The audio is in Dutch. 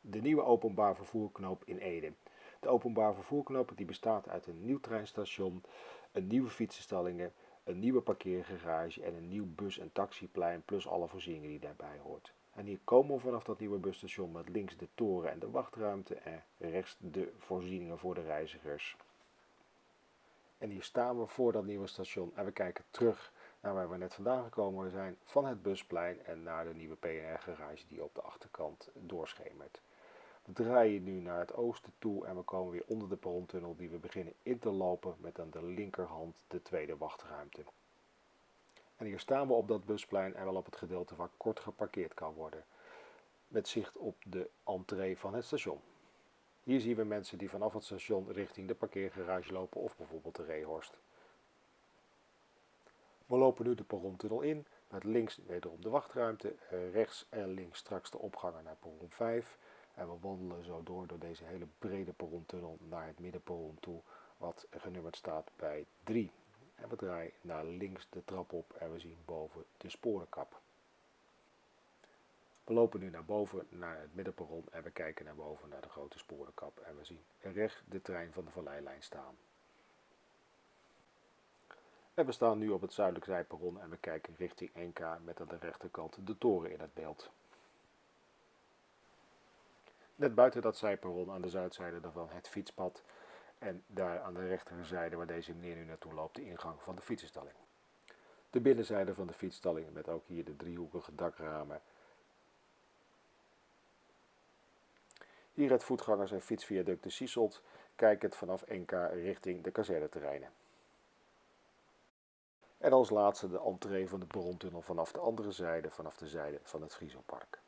de nieuwe openbaar vervoerknoop in Ede. De openbaar vervoerknoop die bestaat uit een nieuw treinstation, een nieuwe fietsenstallingen, een nieuwe parkeergarage en een nieuw bus- en taxiplein plus alle voorzieningen die daarbij hoort. En hier komen we vanaf dat nieuwe busstation met links de toren en de wachtruimte en rechts de voorzieningen voor de reizigers. En hier staan we voor dat nieuwe station en we kijken terug naar waar we net vandaan gekomen zijn, van het busplein en naar de nieuwe PNR-garage die op de achterkant doorschemert. We draaien nu naar het oosten toe en we komen weer onder de perrontunnel die we beginnen in te lopen met aan de linkerhand de tweede wachtruimte. En hier staan we op dat busplein en wel op het gedeelte waar kort geparkeerd kan worden, met zicht op de entree van het station. Hier zien we mensen die vanaf het station richting de parkeergarage lopen of bijvoorbeeld de Rehorst. We lopen nu de perrontunnel in, met links wederom de wachtruimte, eh, rechts en links straks de opgangen naar perron 5. En we wandelen zo door door deze hele brede perrontunnel naar het middenperron toe, wat genummerd staat bij 3. En we draaien naar links de trap op en we zien boven de sporenkap. We lopen nu naar boven naar het middenperron en we kijken naar boven naar de grote sporenkap en we zien recht de trein van de Valleilijn staan. En we staan nu op het zuidelijk zijperron en we kijken richting NK met aan de rechterkant de toren in het beeld. Net buiten dat zijperron aan de zuidzijde daarvan het fietspad en daar aan de rechterzijde waar deze meneer nu naartoe loopt de ingang van de fietsenstalling. De binnenzijde van de fietsstalling met ook hier de driehoekige dakramen. Hier het voetgangers- en fietsviaduct de Sieselt, kijkend vanaf NK richting de kazerneterreinen. En als laatste de entree van de brontunnel vanaf de andere zijde, vanaf de zijde van het Frieselpark.